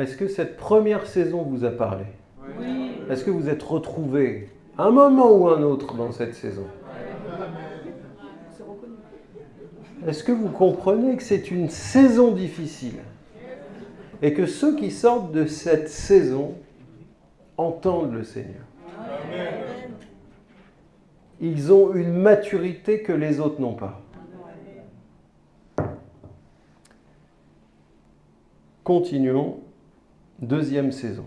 Est-ce que cette première saison vous a parlé? Est-ce que vous êtes retrouvés un moment ou un autre dans cette saison? Est-ce que vous comprenez que c'est une saison difficile? Et que ceux qui sortent de cette saison entendent le Seigneur? Ils ont une maturité que les autres n'ont pas. Continuons. Deuxième saison.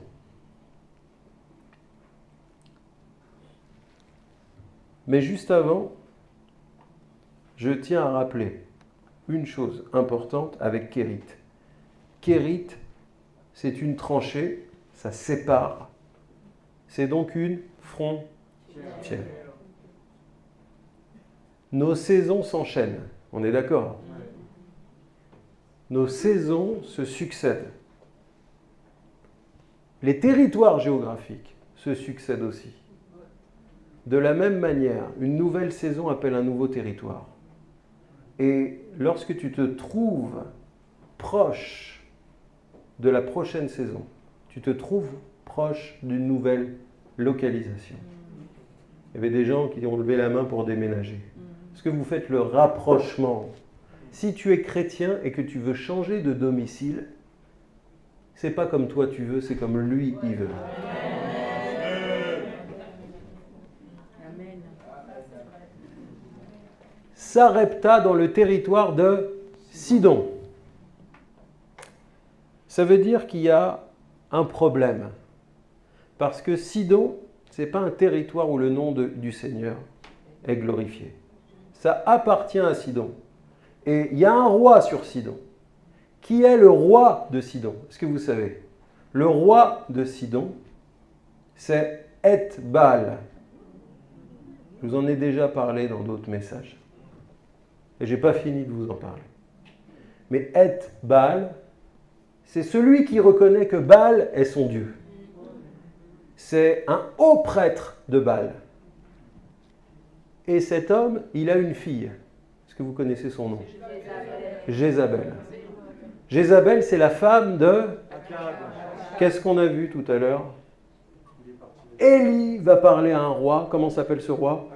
Mais juste avant, je tiens à rappeler une chose importante avec Kérit. Kérit, c'est une tranchée, ça sépare. C'est donc une frontière. Nos saisons s'enchaînent, on est d'accord? Nos saisons se succèdent. Les territoires géographiques se succèdent aussi. De la même manière, une nouvelle saison appelle un nouveau territoire. Et lorsque tu te trouves proche de la prochaine saison, tu te trouves proche d'une nouvelle localisation. Il y avait des gens qui ont levé la main pour déménager. Est-ce que vous faites le rapprochement Si tu es chrétien et que tu veux changer de domicile, c'est pas comme toi tu veux, c'est comme lui il veut. Sarepta dans le territoire de Sidon. Ça veut dire qu'il y a un problème. Parce que Sidon, ce n'est pas un territoire où le nom du Seigneur est glorifié. Ça appartient à Sidon. Et il y a un roi sur Sidon. Qui est le roi de Sidon? Est-ce que vous savez? Le roi de Sidon, c'est Etbal. Je vous en ai déjà parlé dans d'autres messages. Et je n'ai pas fini de vous en parler. Mais Etbal, c'est celui qui reconnaît que Baal est son Dieu. C'est un haut prêtre de Baal. Et cet homme, il a une fille. Est-ce que vous connaissez son nom? Jézabel. Jézabel, c'est la femme de... Qu'est-ce qu'on a vu tout à l'heure? Élie va parler à un roi. Comment s'appelle ce roi?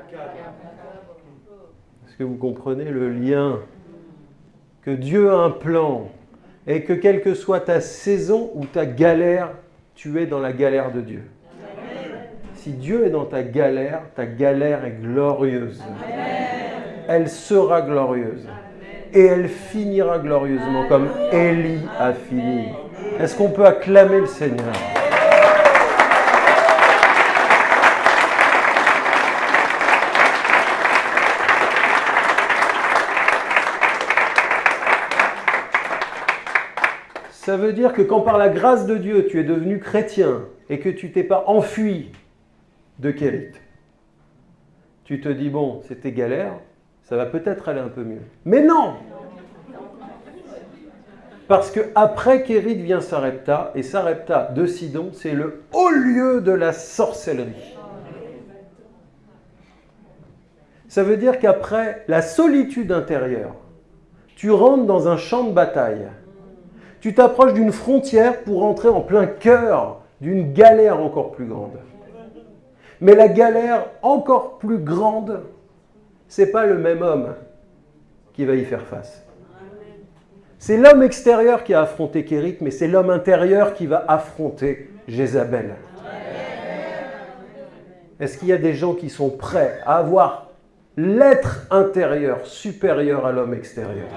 Est-ce que vous comprenez le lien Que Dieu a un plan et que quelle que soit ta saison ou ta galère, tu es dans la galère de Dieu? Si Dieu est dans ta galère, ta galère est glorieuse. Elle sera glorieuse et elle finira glorieusement comme Élie a fini. Est-ce qu'on peut acclamer le Seigneur? Ça veut dire que quand par la grâce de Dieu tu es devenu chrétien et que tu t'es pas enfui de Kérit, tu te dis bon, c'était galère, ça va peut-être aller un peu mieux. Mais non Parce que après Kérit vient Sarepta, et Sarepta de Sidon, c'est le haut lieu de la sorcellerie. Ça veut dire qu'après la solitude intérieure, tu rentres dans un champ de bataille. Tu t'approches d'une frontière pour entrer en plein cœur d'une galère encore plus grande. Mais la galère encore plus grande, c'est pas le même homme qui va y faire face. C'est l'homme extérieur qui a affronté Kérit, mais c'est l'homme intérieur qui va affronter Jézabel. Est-ce qu'il y a des gens qui sont prêts à avoir l'être intérieur supérieur à l'homme extérieur?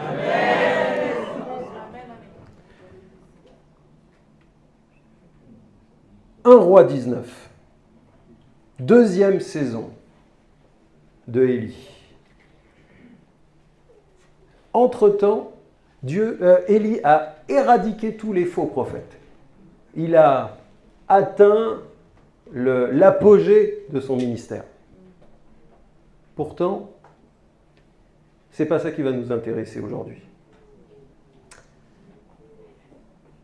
Un roi 19, deuxième saison de Élie. Entre-temps, Dieu, euh, Élie a éradiqué tous les faux prophètes. Il a atteint l'apogée de son ministère. Pourtant, c'est pas ça qui va nous intéresser aujourd'hui.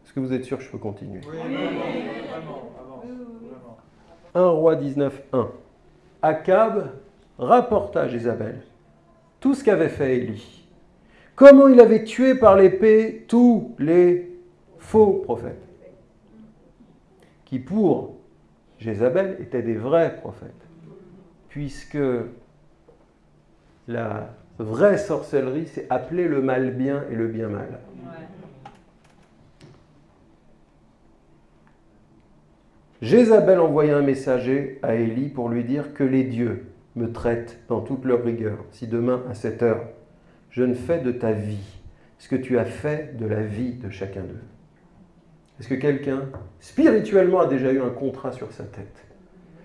Est-ce que vous êtes sûr que je peux continuer? Oui, 1 roi 19, 1. Akab rapporta à Jézabel tout ce qu'avait fait Élie comment il avait tué par l'épée tous les faux prophètes. qui pour Jézabel étaient des vrais prophètes, puisque la vraie sorcellerie, c'est appeler le mal bien et le bien mal. Jézabel envoya un messager à Élie pour lui dire que les dieux me traitent dans toute leur rigueur. Si demain, à cette heure, je ne fais de ta vie ce que tu as fait de la vie de chacun d'eux. Est-ce que quelqu'un, spirituellement, a déjà eu un contrat sur sa tête?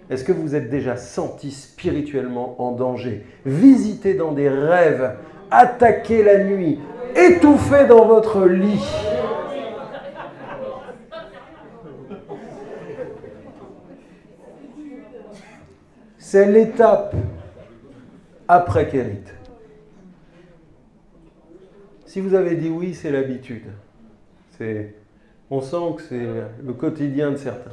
Est-ce que vous êtes déjà senti spirituellement en danger? Visité dans des rêves, attaqué la nuit, étouffé dans votre lit C'est l'étape après Kérit. Si vous avez dit oui, c'est l'habitude. On sent que c'est le quotidien de certains.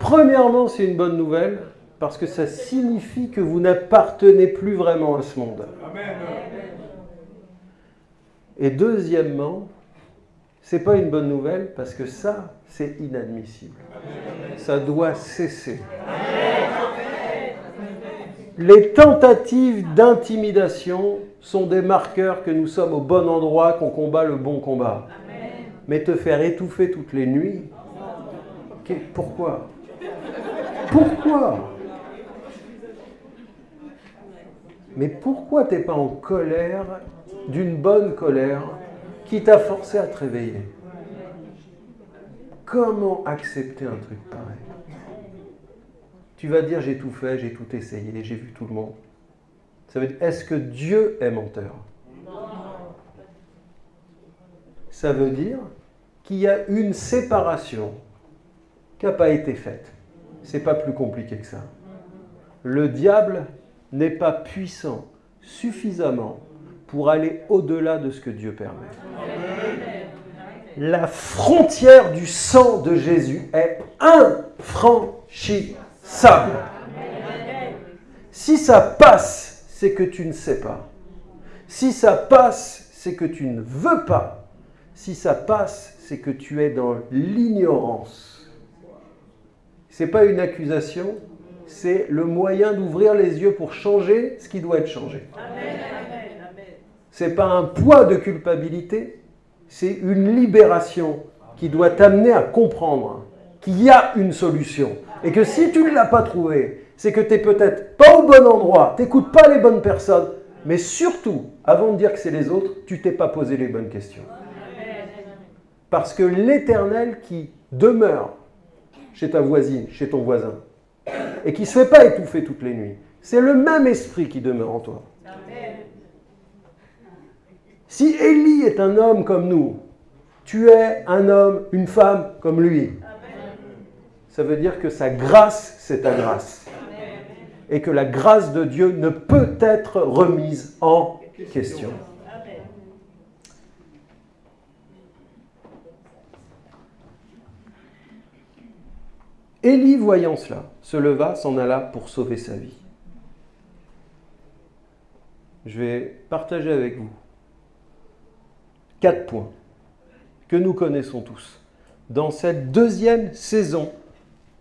Premièrement, c'est une bonne nouvelle parce que ça signifie que vous n'appartenez plus vraiment à ce monde. Et deuxièmement, c'est pas une bonne nouvelle parce que ça, c'est inadmissible. Ça doit cesser. Les tentatives d'intimidation sont des marqueurs que nous sommes au bon endroit, qu'on combat le bon combat. Mais te faire étouffer toutes les nuits, pourquoi? Pourquoi? Mais pourquoi t'es pas en colère d'une bonne colère qui t'a forcé à te réveiller? Comment accepter un truc pareil? Tu vas dire j'ai tout fait, j'ai tout essayé, j'ai vu tout le monde. Ça veut dire est-ce que Dieu est menteur? Ça veut dire qu'il y a une séparation qui n'a pas été faite. C'est pas plus compliqué que ça. Le diable n'est pas puissant suffisamment pour aller au-delà de ce que Dieu permet la frontière du sang de Jésus est infranchissable. Si ça passe, c'est que tu ne sais pas. Si ça passe, c'est que tu ne veux pas. Si ça passe, c'est que tu es dans l'ignorance. Ce n'est pas une accusation, c'est le moyen d'ouvrir les yeux pour changer ce qui doit être changé. Ce n'est pas un poids de culpabilité, c'est une libération qui doit t'amener à comprendre qu'il y a une solution. Et que si tu ne l'as pas trouvée, c'est que tu n'es peut-être pas au bon endroit, tu n'écoutes pas les bonnes personnes, mais surtout, avant de dire que c'est les autres, tu t'es pas posé les bonnes questions. Parce que l'éternel qui demeure chez ta voisine, chez ton voisin, et qui ne se fait pas étouffer toutes les nuits, c'est le même esprit qui demeure en toi. Si Élie est un homme comme nous, tu es un homme, une femme comme lui. Ça veut dire que sa grâce, c'est ta grâce. Et que la grâce de Dieu ne peut être remise en question. Élie, voyant cela, se leva, s'en alla pour sauver sa vie. Je vais partager avec vous Quatre points que nous connaissons tous. Dans cette deuxième saison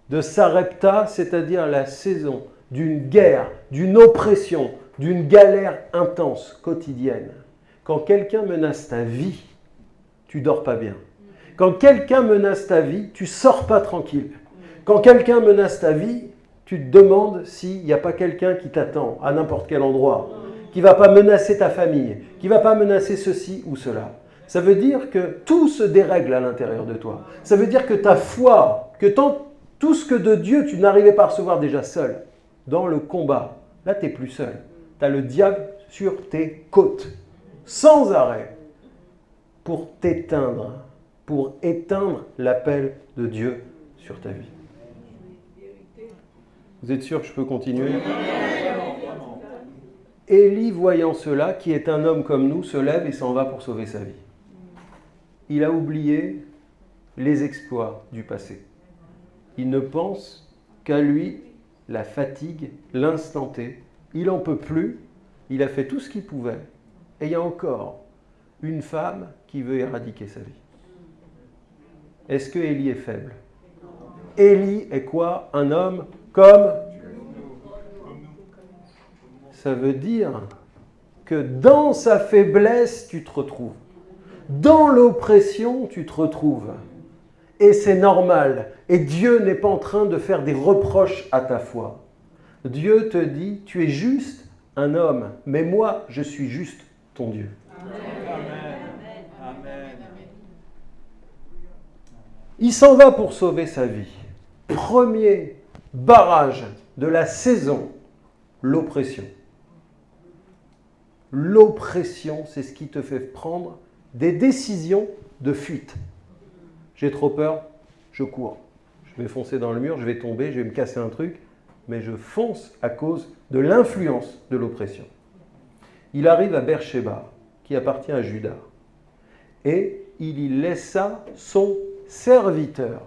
de Sarepta, c'est-à-dire la saison d'une guerre, d'une oppression, d'une galère intense, quotidienne, quand quelqu'un menace ta vie, tu dors pas bien. Quand quelqu'un menace ta vie, tu sors pas tranquille. Quand quelqu'un menace ta vie, tu te demandes s'il n'y a pas quelqu'un qui t'attend à n'importe quel endroit, qui va pas menacer ta famille, qui va pas menacer ceci ou cela. Ça veut dire que tout se dérègle à l'intérieur de toi. Ça veut dire que ta foi, que tout ce que de Dieu tu n'arrivais pas à recevoir déjà seul, dans le combat, là tu n'es plus seul. Tu as le diable sur tes côtes, sans arrêt, pour t'éteindre, pour éteindre l'appel de Dieu sur ta vie. Vous êtes sûr que je peux continuer? Élie, voyant cela, qui est un homme comme nous, se lève et s'en va pour sauver sa vie il a oublié les exploits du passé. Il ne pense qu'à lui, la fatigue, l'instant T. Il n'en peut plus, il a fait tout ce qu'il pouvait, et il y a encore une femme qui veut éradiquer sa vie. Est-ce que Élie est faible? Élie est quoi? Un homme comme Ça veut dire que dans sa faiblesse, tu te retrouves. Dans l'oppression, tu te retrouves. Et c'est normal. Et Dieu n'est pas en train de faire des reproches à ta foi. Dieu te dit, tu es juste un homme, mais moi, je suis juste ton Dieu. Il s'en va pour sauver sa vie. Premier barrage de la saison, l'oppression. L'oppression, c'est ce qui te fait prendre des décisions de fuite. J'ai trop peur, je cours. Je vais foncer dans le mur, je vais tomber, je vais me casser un truc, mais je fonce à cause de l'influence de l'oppression. Il arrive à Beersheba, qui appartient à Judas, et il y laissa son serviteur.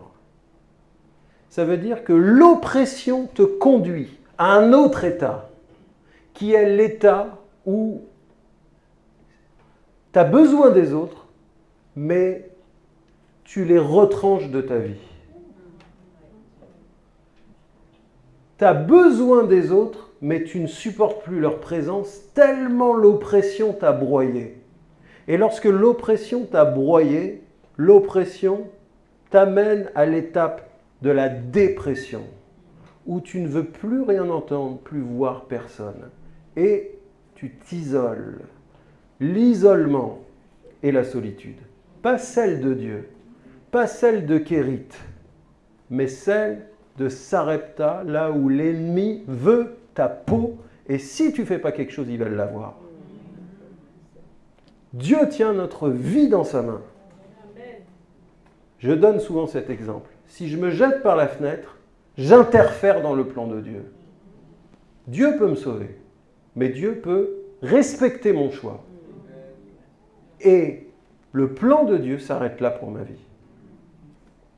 Ça veut dire que l'oppression te conduit à un autre état, qui est l'état où tu as besoin des autres, mais tu les retranches de ta vie. Tu as besoin des autres, mais tu ne supportes plus leur présence tellement l'oppression t'a broyé. Et lorsque l'oppression t'a broyé, l'oppression t'amène à l'étape de la dépression, où tu ne veux plus rien entendre, plus voir personne. Et tu t'isoles. L'isolement et la solitude. Pas celle de Dieu, pas celle de Kérit, mais celle de Sarepta, là où l'ennemi veut ta peau, et si tu fais pas quelque chose, il va l'avoir. Dieu tient notre vie dans sa main. Je donne souvent cet exemple. Si je me jette par la fenêtre, j'interfère dans le plan de Dieu. Dieu peut me sauver, mais Dieu peut respecter mon choix. Et le plan de Dieu s'arrête là pour ma vie.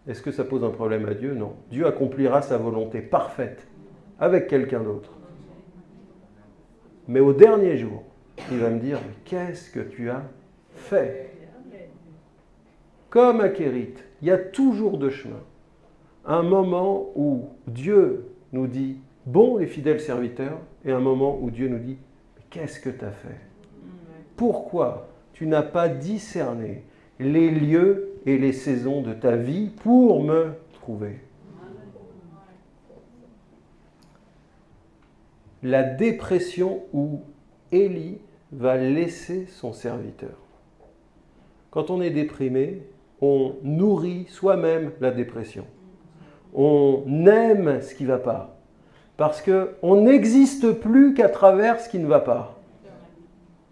Est-ce que ça pose un problème à Dieu? Non. Dieu accomplira sa volonté parfaite avec quelqu'un d'autre. Mais au dernier jour, il va me dire, qu'est-ce que tu as fait? Comme à Kérit, il y a toujours deux chemins. Un moment où Dieu nous dit, bon et fidèle serviteur, et un moment où Dieu nous dit, qu'est-ce que tu as fait? Pourquoi tu n'as pas discerné les lieux et les saisons de ta vie pour me trouver. La dépression où Élie va laisser son serviteur. Quand on est déprimé, on nourrit soi-même la dépression. On aime ce qui ne va pas. Parce qu'on n'existe plus qu'à travers ce qui ne va pas.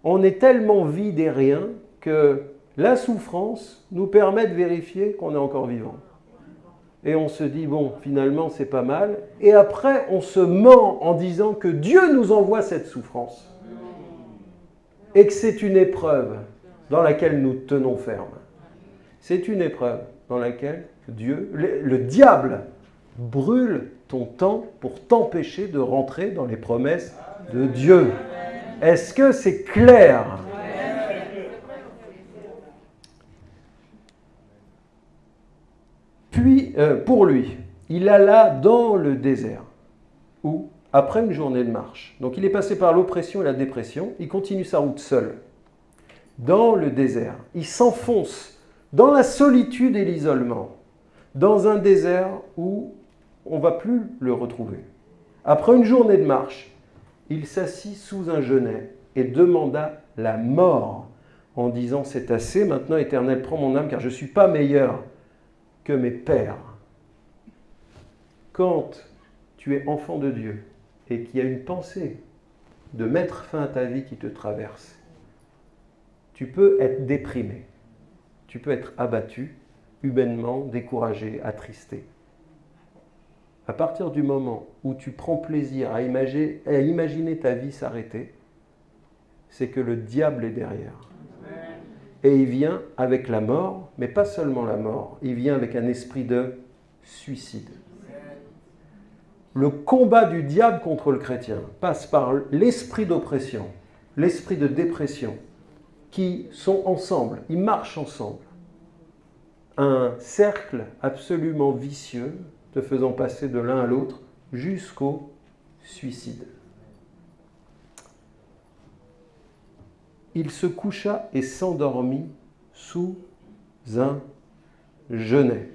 On est tellement vide et rien que la souffrance nous permet de vérifier qu'on est encore vivant. Et on se dit, bon, finalement, c'est pas mal. Et après, on se ment en disant que Dieu nous envoie cette souffrance. Et que c'est une épreuve dans laquelle nous tenons ferme. C'est une épreuve dans laquelle Dieu, le, le diable, brûle ton temps pour t'empêcher de rentrer dans les promesses de Dieu. Est-ce que c'est clair? Euh, pour lui, il alla dans le désert, où, après une journée de marche, donc il est passé par l'oppression et la dépression, il continue sa route seul, dans le désert. Il s'enfonce dans la solitude et l'isolement, dans un désert où on ne va plus le retrouver. Après une journée de marche, il s'assit sous un genêt et demanda la mort en disant C'est assez, maintenant éternel, prends mon âme car je ne suis pas meilleur que mes pères. Quand tu es enfant de Dieu et qu'il y a une pensée de mettre fin à ta vie qui te traverse, tu peux être déprimé, tu peux être abattu, humainement découragé, attristé. À partir du moment où tu prends plaisir à imaginer, ta vie s'arrêter, c'est que le diable est derrière. Et il vient avec la mort, mais pas seulement la mort, il vient avec un esprit de suicide. Le combat du diable contre le chrétien passe par l'esprit d'oppression, l'esprit de dépression, qui sont ensemble, ils marchent ensemble. Un cercle absolument vicieux te faisant passer de l'un à l'autre jusqu'au suicide. Il se coucha et s'endormit sous un genêt.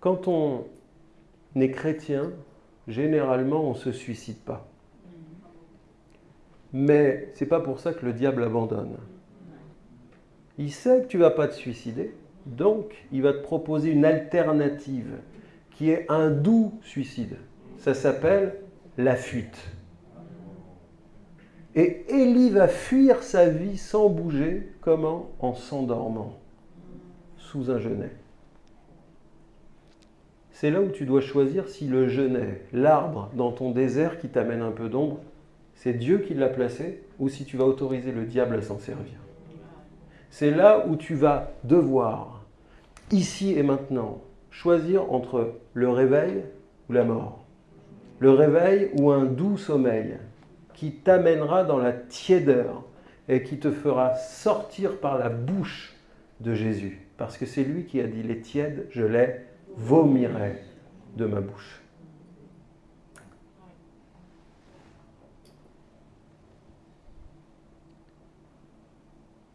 Quand on est chrétien, généralement on ne se suicide pas. Mais c'est pas pour ça que le diable abandonne. Il sait que tu vas pas te suicider, donc il va te proposer une alternative qui est un doux suicide. Ça s'appelle la fuite. Et Élie va fuir sa vie sans bouger. Comment En s'endormant sous un genêt. C'est là où tu dois choisir si le genêt, l'arbre dans ton désert qui t'amène un peu d'ombre, c'est Dieu qui l'a placé ou si tu vas autoriser le diable à s'en servir. C'est là où tu vas devoir, ici et maintenant, choisir entre le réveil ou la mort. Le réveil ou un doux sommeil qui t'amènera dans la tiédeur et qui te fera sortir par la bouche de Jésus. Parce que c'est lui qui a dit les tièdes, je les vomirai de ma bouche.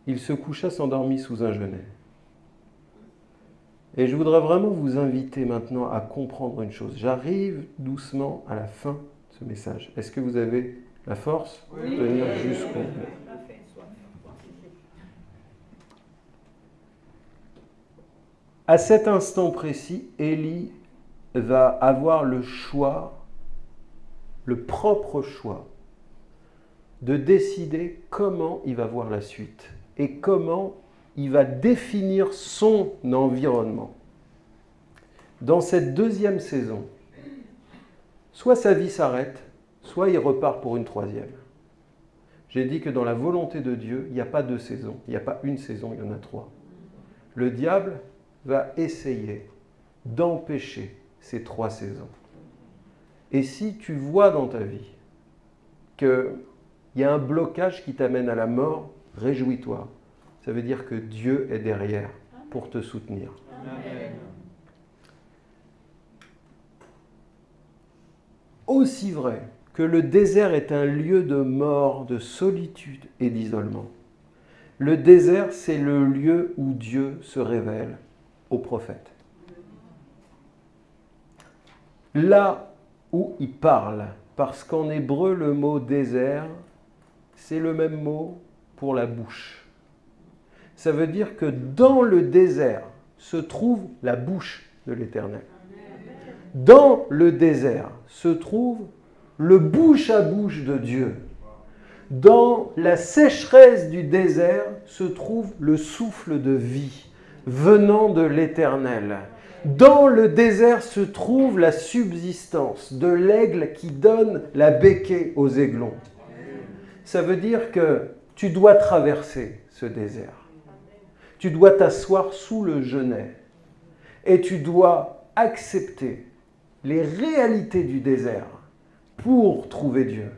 Il se coucha s'endormit sous un genêt. Et je voudrais vraiment vous inviter maintenant à comprendre une chose. J'arrive doucement à la fin de ce message. Est-ce que vous avez la force de tenir jusqu'au bout. À cet instant précis, Élie va avoir le choix, le propre choix, de décider comment il va voir la suite et comment il va définir son environnement. Dans cette deuxième saison, soit sa vie s'arrête, soit il repart pour une troisième. J'ai dit que dans la volonté de Dieu, il n'y a pas deux saisons, il n'y a pas une saison, il y en a trois. Le diable va essayer d'empêcher ces trois saisons. Et si tu vois dans ta vie qu'il y a un blocage qui t'amène à la mort, réjouis-toi. Ça veut dire que Dieu est derrière pour te soutenir. Aussi vrai que le désert est un lieu de mort, de solitude et d'isolement. Le désert, c'est le lieu où Dieu se révèle aux prophètes. Là où il parle, parce qu'en hébreu, le mot désert, c'est le même mot pour la bouche. Ça veut dire que dans le désert se trouve la bouche de l'Éternel. Dans le désert se trouve le bouche à bouche de Dieu. Dans la sécheresse du désert se trouve le souffle de vie venant de l'Éternel. Dans le désert se trouve la subsistance de l'aigle qui donne la béquée aux aiglons. Ça veut dire que tu dois traverser ce désert. Tu dois t'asseoir sous le genêt et tu dois accepter les réalités du désert pour trouver Dieu.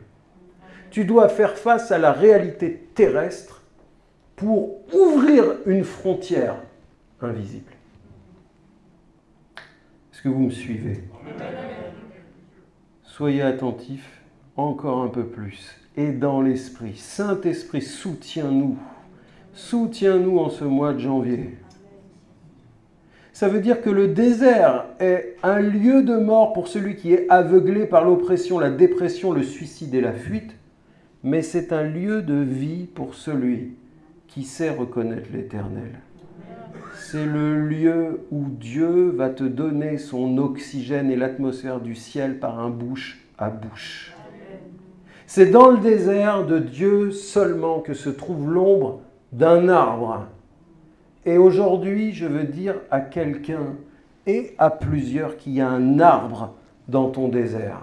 Tu dois faire face à la réalité terrestre pour ouvrir une frontière invisible. Est-ce que vous me suivez? Soyez attentifs encore un peu plus. Et dans l'Esprit, Saint-Esprit, soutiens-nous. Soutiens-nous en ce mois de janvier. Ça veut dire que le désert est un lieu de mort pour celui qui est aveuglé par l'oppression, la dépression, le suicide et la fuite, mais c'est un lieu de vie pour celui qui sait reconnaître l'Éternel. C'est le lieu où Dieu va te donner son oxygène et l'atmosphère du ciel par un bouche à bouche. C'est dans le désert de Dieu seulement que se trouve l'ombre d'un arbre et aujourd'hui, je veux dire à quelqu'un et à plusieurs qu'il y a un arbre dans ton désert.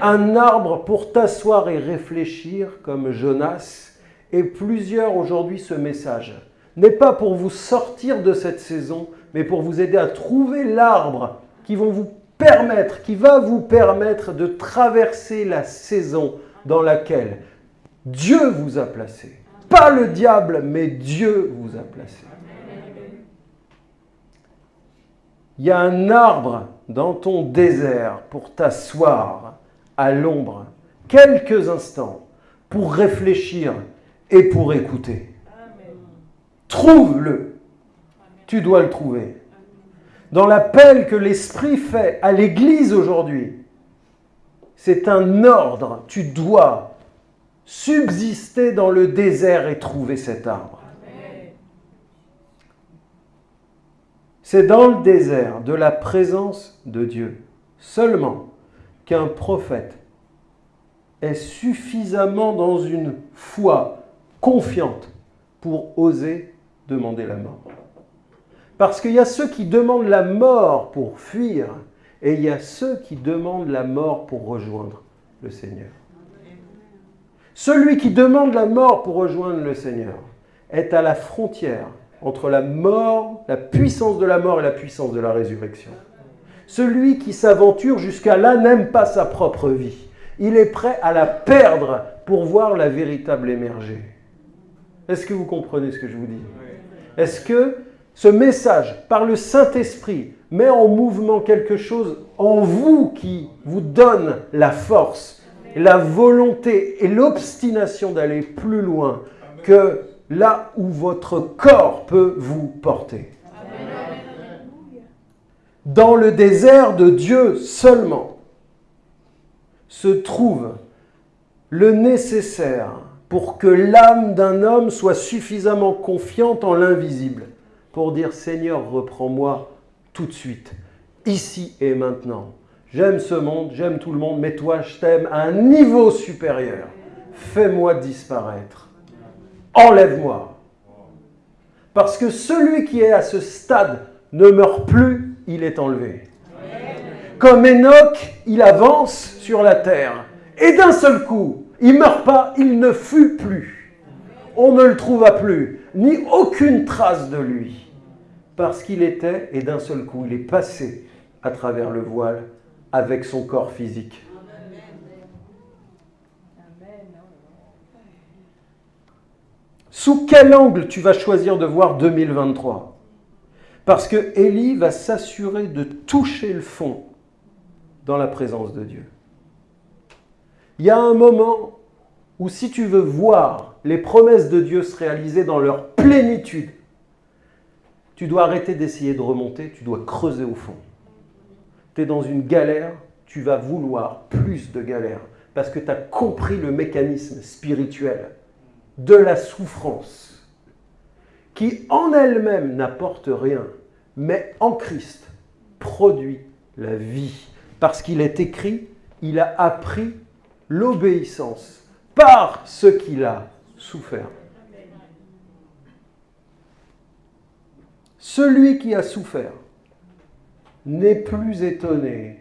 Un arbre pour t'asseoir et réfléchir comme Jonas. Et plusieurs aujourd'hui, ce message n'est pas pour vous sortir de cette saison, mais pour vous aider à trouver l'arbre qui vont vous permettre, qui va vous permettre de traverser la saison dans laquelle Dieu vous a placé. Pas le diable, mais Dieu vous a placé. Il y a un arbre dans ton désert pour t'asseoir à l'ombre quelques instants pour réfléchir et pour écouter. Trouve-le. Tu dois le trouver. Dans l'appel que l'Esprit fait à l'Église aujourd'hui, c'est un ordre. Tu dois subsister dans le désert et trouver cet arbre. C'est dans le désert de la présence de Dieu seulement qu'un prophète est suffisamment dans une foi confiante pour oser demander la mort. Parce qu'il y a ceux qui demandent la mort pour fuir et il y a ceux qui demandent la mort pour rejoindre le Seigneur. Celui qui demande la mort pour rejoindre le Seigneur est à la frontière entre la mort, la puissance de la mort et la puissance de la résurrection. Celui qui s'aventure jusqu'à là n'aime pas sa propre vie. Il est prêt à la perdre pour voir la véritable émerger. Est-ce que vous comprenez ce que je vous dis? Est-ce que ce message, par le Saint-Esprit, met en mouvement quelque chose en vous qui vous donne la force, la volonté et l'obstination d'aller plus loin que là où votre corps peut vous porter. Dans le désert de Dieu seulement se trouve le nécessaire pour que l'âme d'un homme soit suffisamment confiante en l'invisible pour dire Seigneur, reprends-moi tout de suite, ici et maintenant. J'aime ce monde, j'aime tout le monde, mais toi, je t'aime à un niveau supérieur. Fais-moi disparaître. Enlève-moi. Parce que celui qui est à ce stade ne meurt plus, il est enlevé. Comme Enoch, il avance sur la terre. Et d'un seul coup, il ne meurt pas, il ne fut plus. On ne le trouva plus, ni aucune trace de lui. Parce qu'il était, et d'un seul coup, il est passé à travers le voile avec son corps physique. Sous quel angle tu vas choisir de voir 2023 Parce que Élie va s'assurer de toucher le fond dans la présence de Dieu. Il y a un moment où si tu veux voir les promesses de Dieu se réaliser dans leur plénitude, tu dois arrêter d'essayer de remonter, tu dois creuser au fond. Tu es dans une galère, tu vas vouloir plus de galère parce que tu as compris le mécanisme spirituel de la souffrance qui en elle-même n'apporte rien, mais en Christ produit la vie. Parce qu'il est écrit, il a appris l'obéissance par ce qu'il a souffert. Celui qui a souffert n'est plus étonné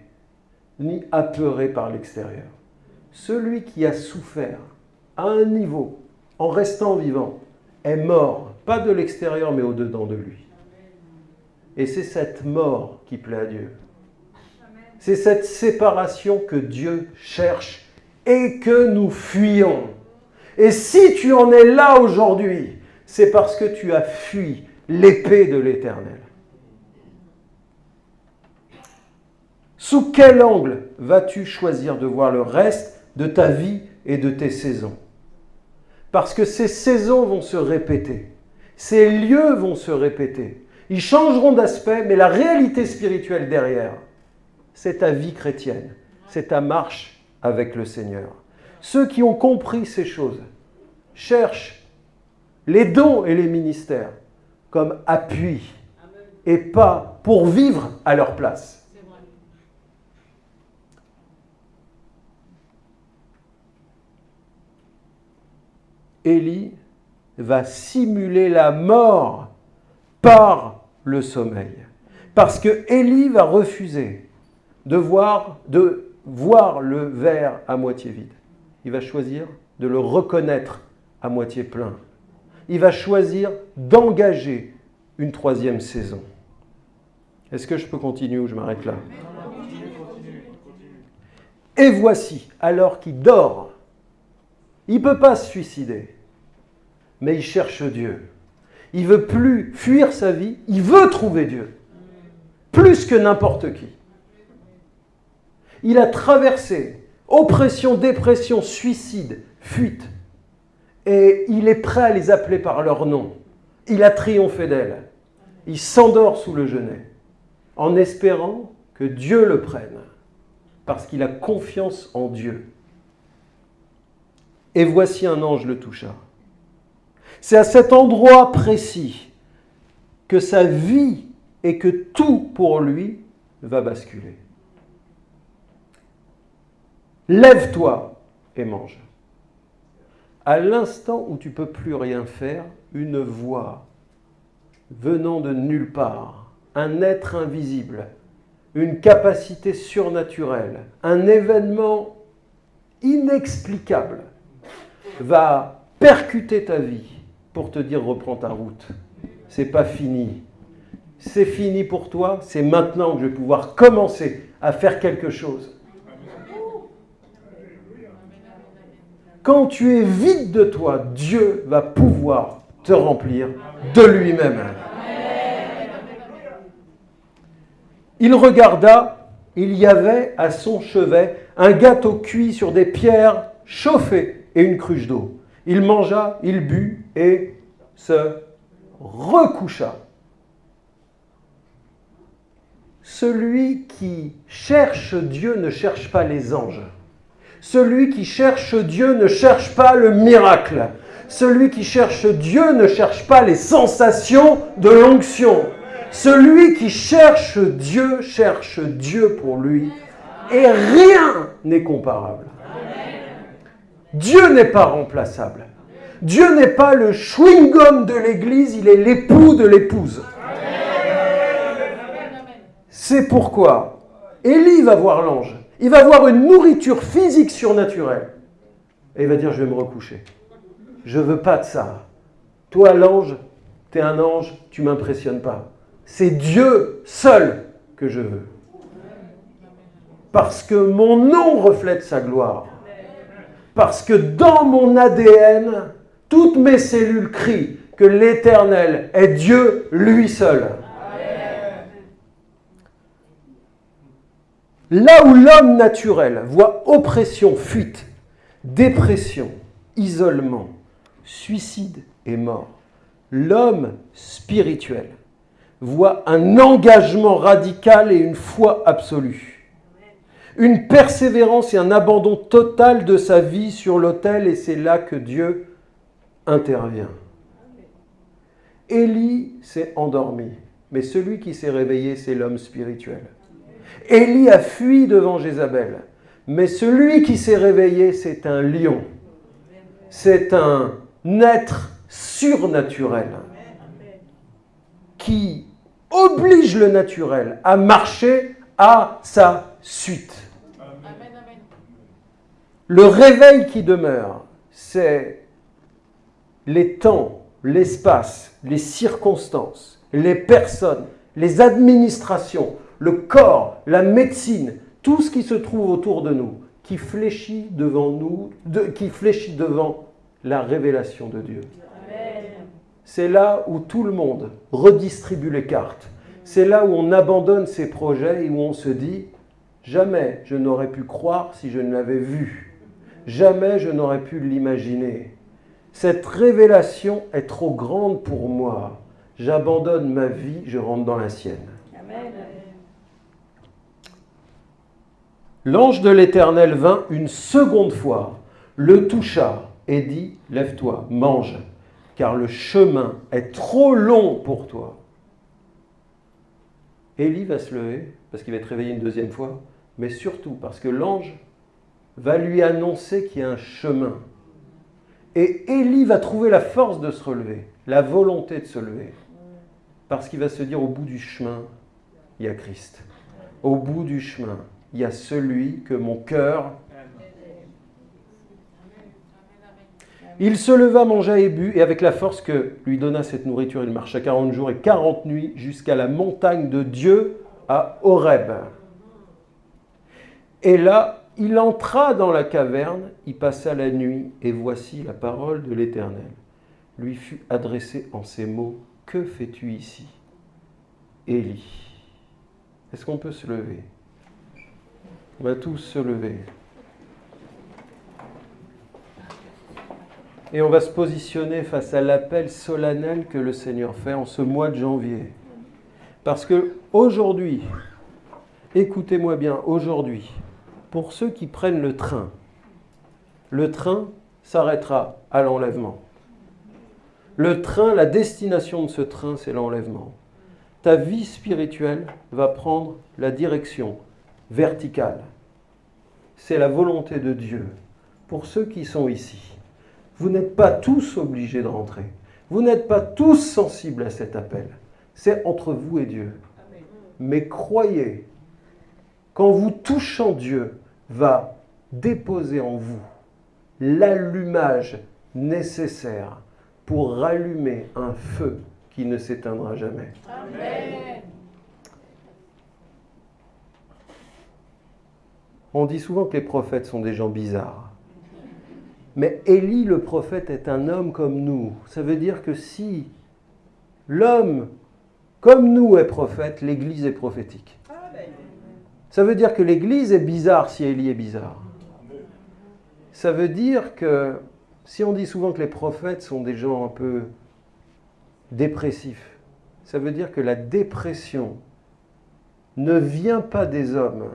ni apeuré par l'extérieur. Celui qui a souffert à un niveau, en restant vivant, est mort, pas de l'extérieur mais au-dedans de lui. Et c'est cette mort qui plaît à Dieu. C'est cette séparation que Dieu cherche et que nous fuyons. Et si tu en es là aujourd'hui, c'est parce que tu as fui l'épée de l'Éternel. Sous quel angle vas-tu choisir de voir le reste de ta vie et de tes saisons? Parce que ces saisons vont se répéter, ces lieux vont se répéter. Ils changeront d'aspect, mais la réalité spirituelle derrière, c'est ta vie chrétienne, c'est ta marche avec le Seigneur. Ceux qui ont compris ces choses cherchent les dons et les ministères comme appui et pas pour vivre à leur place. Élie va simuler la mort par le sommeil. Parce que Élie va refuser de voir, le verre à moitié vide. Il va choisir de le reconnaître à moitié plein il va choisir d'engager une troisième saison. Est-ce que je peux continuer ou je m'arrête là? Et voici, alors qu'il dort, il ne peut pas se suicider, mais il cherche Dieu. Il veut plus fuir sa vie, il veut trouver Dieu. plus que n'importe qui. Il a traversé oppression, dépression, suicide, fuite. Et il est prêt à les appeler par leur nom. Il a triomphé d'elle. Il s'endort sous le genêt en espérant que Dieu le prenne parce qu'il a confiance en Dieu. Et voici un ange le toucha. C'est à cet endroit précis que sa vie et que tout pour lui va basculer. Lève-toi et mange. À l'instant où tu peux plus rien faire, une voix venant de nulle part, un être invisible, une capacité surnaturelle, un événement inexplicable va percuter ta vie pour te dire reprends ta route. C'est pas fini. C'est fini pour toi, c'est maintenant que je vais pouvoir commencer à faire quelque chose. Quand tu es vide de toi, Dieu va pouvoir te remplir de lui-même. Il regarda, il y avait à son chevet un gâteau cuit sur des pierres chauffées et une cruche d'eau. Il mangea, il but et se recoucha. Celui qui cherche Dieu ne cherche pas les anges. Celui qui cherche Dieu ne cherche pas le miracle. Celui qui cherche Dieu ne cherche pas les sensations de l'onction. Celui qui cherche Dieu cherche Dieu pour lui. Et rien n'est comparable. Dieu n'est pas remplaçable. Dieu n'est pas le chewing-gum de l'Église, il est l'époux de l'épouse. C'est pourquoi Élie va voir l'ange il va avoir une nourriture physique surnaturelle. Et il va dire, je vais me recoucher. Je ne veux pas de ça. Toi, l'ange, tu es un ange, tu m'impressionnes pas. C'est Dieu seul que je veux. Parce que mon nom reflète sa gloire. Parce que dans mon ADN, toutes mes cellules crient que l'Éternel est Dieu lui seul. Là où l'homme naturel voit oppression, fuite, dépression, isolement, suicide et mort, l'homme spirituel voit un engagement radical et une foi absolue, une persévérance et un abandon total de sa vie sur l'autel, et c'est là que Dieu intervient. Élie s'est endormi, mais celui qui s'est réveillé, c'est l'homme spirituel. Élie a fui devant Jézabel. Mais celui qui s'est réveillé, c'est un lion. C'est un être surnaturel qui oblige le naturel à marcher à sa suite. Le réveil qui demeure, c'est les temps, l'espace, les circonstances, les personnes, les administrations, le corps, la médecine, tout ce qui se trouve autour de nous, qui fléchit devant nous, qui fléchit devant la révélation de Dieu. C'est là où tout le monde redistribue les cartes. C'est là où on abandonne ses projets et où on se dit jamais je n'aurais pu croire si je ne l'avais vu. Jamais je n'aurais pu l'imaginer. Cette révélation est trop grande pour moi. J'abandonne ma vie, je rentre dans la sienne. L'ange de l'Éternel vint une seconde fois, le toucha et dit, Lève-toi, mange, car le chemin est trop long pour toi. Élie va se lever, parce qu'il va être réveillé une deuxième fois, mais surtout parce que l'ange va lui annoncer qu'il y a un chemin. Et Élie va trouver la force de se relever, la volonté de se lever, parce qu'il va se dire au bout du chemin, il y a Christ. Au bout du chemin, il y a celui que mon cœur... Il se leva, mangea et but, et avec la force que lui donna cette nourriture, il marcha 40 jours et 40 nuits jusqu'à la montagne de Dieu à Horeb. Et là, il entra dans la caverne, y passa la nuit, et voici la parole de l'Éternel lui fut adressée en ces mots, Que fais-tu ici? Élie Est-ce qu'on peut se lever? On va tous se lever. Et on va se positionner face à l'appel solennel que le Seigneur fait en ce mois de janvier. Parce que aujourd'hui, écoutez-moi bien, aujourd'hui, pour ceux qui prennent le train, le train s'arrêtera à l'enlèvement. Le train, la destination de ce train, c'est l'enlèvement. Ta vie spirituelle va prendre la direction verticale. C'est la volonté de Dieu pour ceux qui sont ici. Vous n'êtes pas tous obligés de rentrer. Vous n'êtes pas tous sensibles à cet appel. C'est entre vous et Dieu. Mais croyez qu'en vous touchant Dieu va déposer en vous l'allumage nécessaire pour rallumer un feu qui ne s'éteindra jamais. On dit souvent que les prophètes sont des gens bizarres. Mais Élie le prophète est un homme comme nous. Ça veut dire que si l'homme comme nous est prophète, l'Église est prophétique. Ça veut dire que l'Église est bizarre si Élie est bizarre. Ça veut dire que si on dit souvent que les prophètes sont des gens un peu dépressifs, ça veut dire que la dépression ne vient pas des hommes,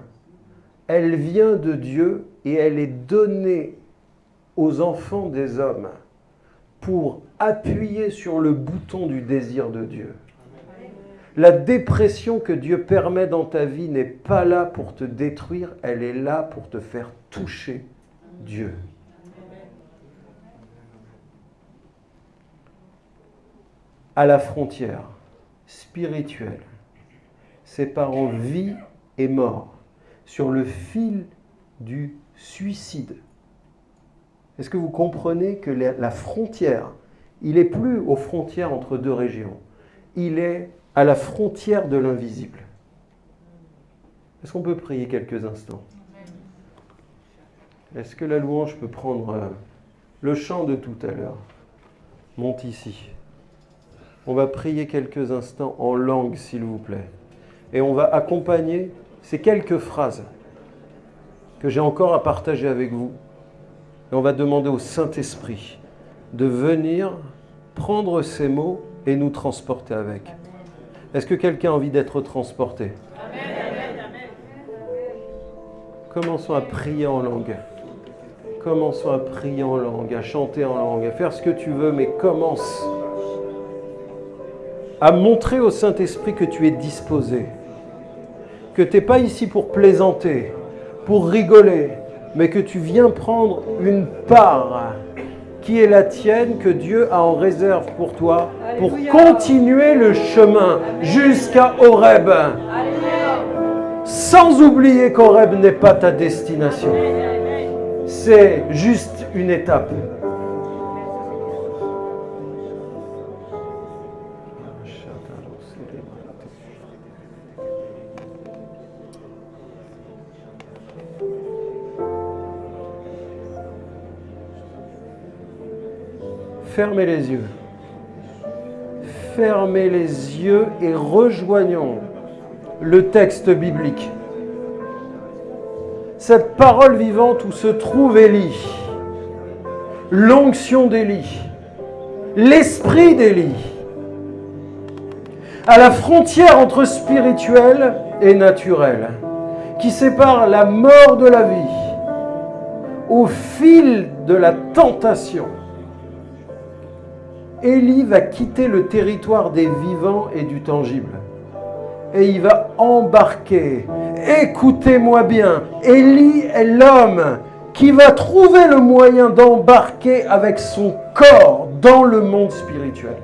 elle vient de Dieu et elle est donnée aux enfants des hommes pour appuyer sur le bouton du désir de Dieu. La dépression que Dieu permet dans ta vie n'est pas là pour te détruire, elle est là pour te faire toucher Dieu. À la frontière spirituelle, séparant vie et mort, sur le fil du suicide, est-ce que vous comprenez que la frontière, il n'est plus aux frontières entre deux régions, il est à la frontière de l'invisible. Est-ce qu'on peut prier quelques instants? Est-ce que la louange peut prendre euh, le chant de tout à l'heure? Monte ici. On va prier quelques instants en langue, s'il vous plaît. Et on va accompagner ces quelques phrases que j'ai encore à partager avec vous et on va demander au Saint-Esprit de venir prendre ces mots et nous transporter avec. Est-ce que quelqu'un a envie d'être transporté Commençons à prier en langue. Commençons à prier en langue, à chanter en langue, à faire ce que tu veux, mais commence à montrer au Saint-Esprit que tu es disposé, que tu n'es pas ici pour plaisanter, pour rigoler, mais que tu viens prendre une part qui est la tienne, que Dieu a en réserve pour toi, pour continuer le chemin jusqu'à Horeb. Sans oublier qu'Horeb n'est pas ta destination. C'est juste une étape. Fermez les yeux. Fermez les yeux et rejoignons le texte biblique. Cette parole vivante où se trouve Élie, l'onction d'Élie, l'esprit d'Élie, à la frontière entre spirituel et naturel, qui sépare la mort de la vie, au fil de la tentation Élie va quitter le territoire des vivants et du tangible. Et il va embarquer. Écoutez-moi bien, Élie est l'homme qui va trouver le moyen d'embarquer avec son corps dans le monde spirituel.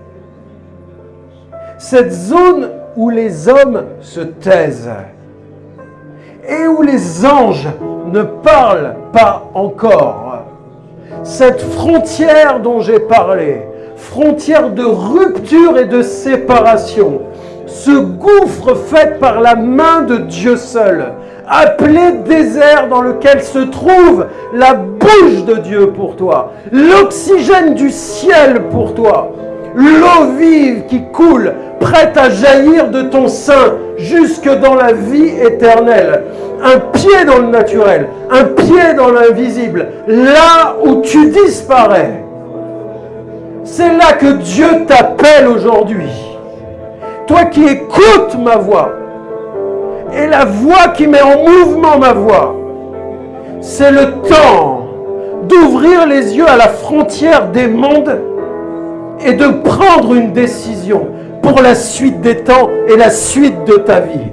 Cette zone où les hommes se taisent et où les anges ne parlent pas encore. Cette frontière dont j'ai parlé, frontière de rupture et de séparation, ce gouffre fait par la main de Dieu seul, appelé désert dans lequel se trouve la bouche de Dieu pour toi, l'oxygène du ciel pour toi, l'eau vive qui coule, prête à jaillir de ton sein jusque dans la vie éternelle. Un pied dans le naturel, un pied dans l'invisible, là où tu disparais. C'est là que Dieu t'appelle aujourd'hui. Toi qui écoutes ma voix, et la voix qui met en mouvement ma voix, c'est le temps d'ouvrir les yeux à la frontière des mondes et de prendre une décision pour la suite des temps et la suite de ta vie.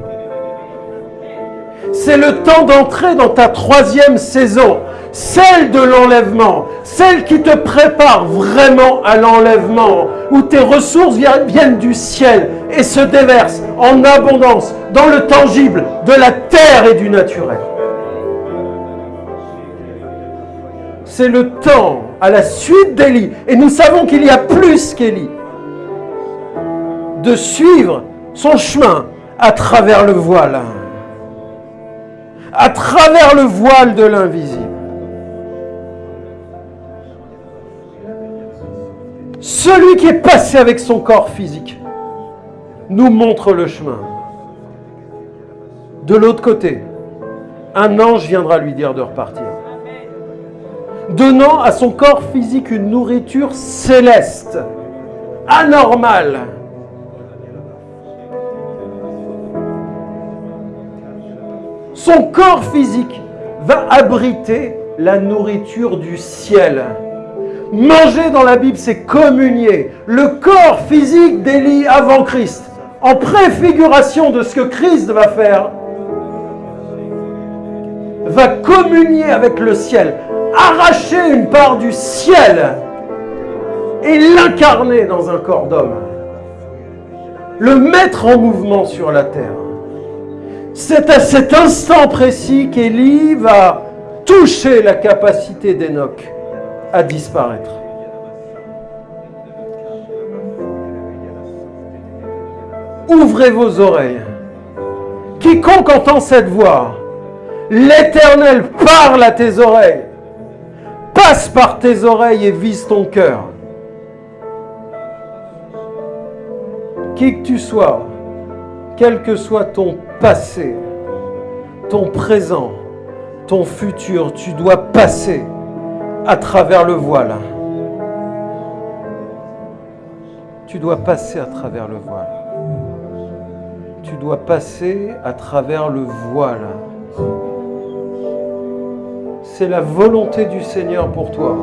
C'est le temps d'entrer dans ta troisième saison, celle de l'enlèvement, celle qui te prépare vraiment à l'enlèvement, où tes ressources viennent du ciel et se déversent en abondance dans le tangible de la terre et du naturel. C'est le temps à la suite d'Élie, et nous savons qu'il y a plus qu'Élie, de suivre son chemin à travers le voile, à travers le voile de l'invisible. Celui qui est passé avec son corps physique nous montre le chemin. De l'autre côté, un ange viendra lui dire de repartir. Donnant à son corps physique une nourriture céleste, anormale. Son corps physique va abriter la nourriture du ciel. Manger dans la Bible, c'est communier. Le corps physique d'Élie avant Christ, en préfiguration de ce que Christ va faire, va communier avec le ciel, arracher une part du ciel et l'incarner dans un corps d'homme. Le mettre en mouvement sur la terre. C'est à cet instant précis qu'Élie va toucher la capacité d'Enoch à disparaître. Ouvrez vos oreilles. Quiconque entend cette voix, l'Éternel parle à tes oreilles, passe par tes oreilles et vise ton cœur. Qui que tu sois, quel que soit ton passé, ton présent, ton futur, tu dois passer à travers le voile. Tu dois passer à travers le voile. Tu dois passer à travers le voile. C'est la volonté du Seigneur pour toi.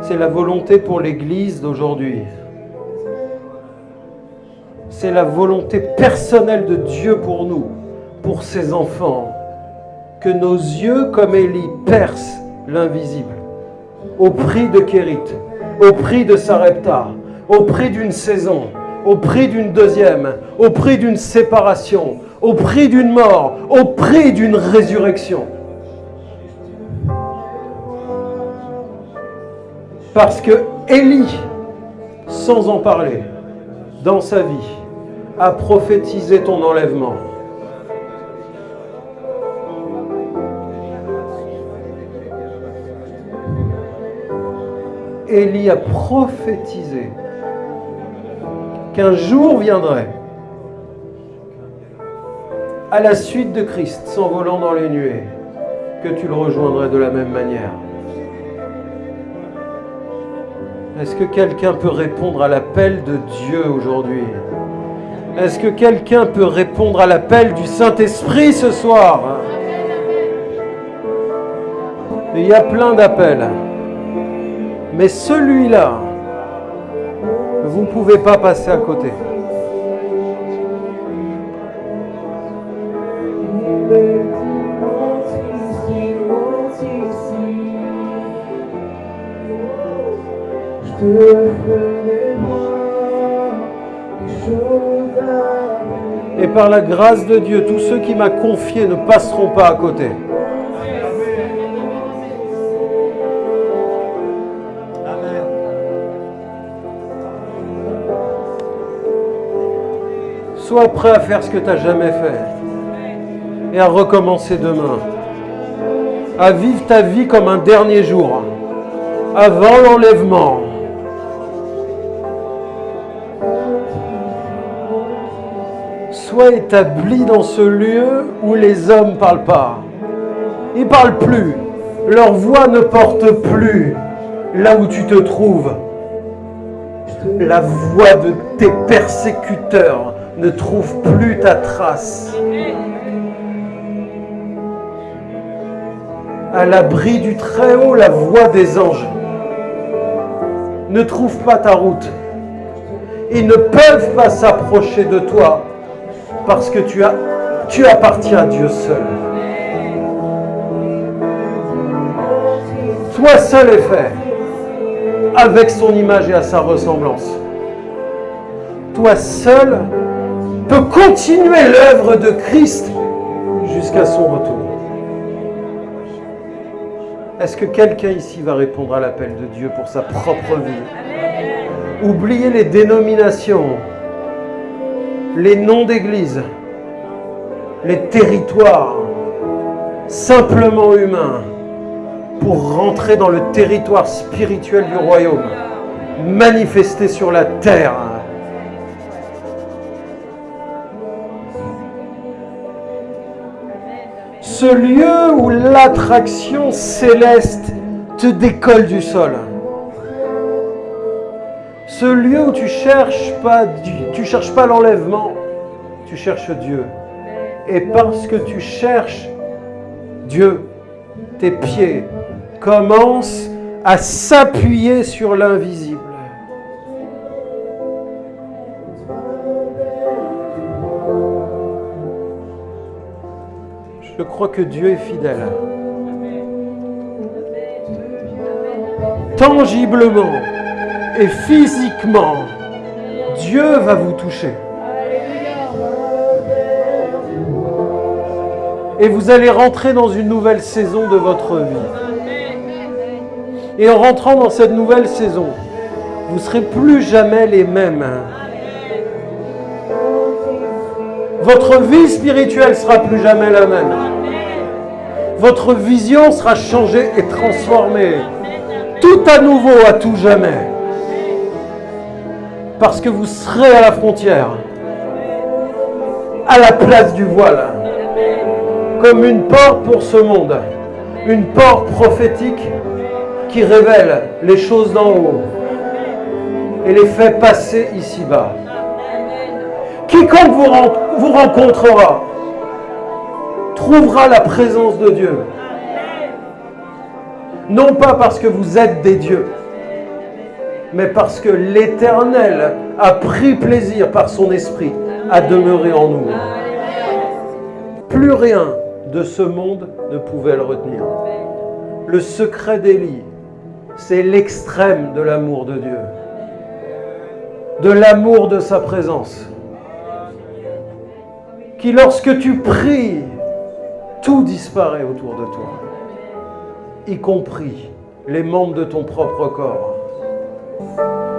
C'est la volonté pour l'Église d'aujourd'hui. C'est la volonté personnelle de Dieu pour nous, pour ses enfants. Que nos yeux, comme Élie, percent l'invisible au prix de Kérit, au prix de Sarepta, au prix d'une saison, au prix d'une deuxième, au prix d'une séparation, au prix d'une mort, au prix d'une résurrection. Parce que Élie, sans en parler, dans sa vie, a prophétisé ton enlèvement. Élie a prophétisé qu'un jour viendrait, à la suite de Christ, s'envolant dans les nuées, que tu le rejoindrais de la même manière. Est-ce que quelqu'un peut répondre à l'appel de Dieu aujourd'hui? Est-ce que quelqu'un peut répondre à l'appel du Saint-Esprit ce soir? Il y a plein d'appels. Mais celui-là, vous ne pouvez pas passer à côté. Par la grâce de Dieu, tous ceux qui m'a confié ne passeront pas à côté. Sois prêt à faire ce que tu n'as jamais fait. Et à recommencer demain. À vivre ta vie comme un dernier jour. Avant l'enlèvement. Établi dans ce lieu où les hommes parlent pas. Ils ne parlent plus. Leur voix ne porte plus là où tu te trouves. La voix de tes persécuteurs ne trouve plus ta trace. À l'abri du Très-Haut, la voix des anges ne trouve pas ta route. Ils ne peuvent pas s'approcher de toi parce que tu, appartiens à Dieu seul. Toi seul est fait, avec son image et à sa ressemblance. Toi seul peux continuer l'œuvre de Christ jusqu'à son retour. Est-ce que quelqu'un ici va répondre à l'appel de Dieu pour sa propre vie? Oubliez les dénominations, les noms d'église, les territoires simplement humains pour rentrer dans le territoire spirituel du royaume, manifesté sur la terre. Ce lieu où l'attraction céleste te décolle du sol. Ce lieu où tu cherches pas, tu cherches pas l'enlèvement, tu cherches Dieu. Et parce que tu cherches Dieu, tes pieds commencent à s'appuyer sur l'invisible. Je crois que Dieu est fidèle. Tangiblement et physiquement, Dieu va vous toucher. Et vous allez rentrer dans une nouvelle saison de votre vie. Et en rentrant dans cette nouvelle saison, vous ne serez plus jamais les mêmes. Votre vie spirituelle sera plus jamais la même. Votre vision sera changée et transformée. Tout à nouveau, à tout jamais. Parce que vous serez à la frontière, à la place du voile comme une porte pour ce monde, une porte prophétique qui révèle les choses d'en haut et les fait passer ici-bas. Quiconque vous, rencontrera trouvera la présence de Dieu. Non pas parce que vous êtes des dieux, mais parce que l'Éternel a pris plaisir par son esprit à demeurer en nous. Plus rien de ce monde ne pouvait le retenir. Le secret d'Élie, c'est l'extrême de l'amour de Dieu, de l'amour de sa présence, qui lorsque tu pries, tout disparaît autour de toi, y compris les membres de ton propre corps. Je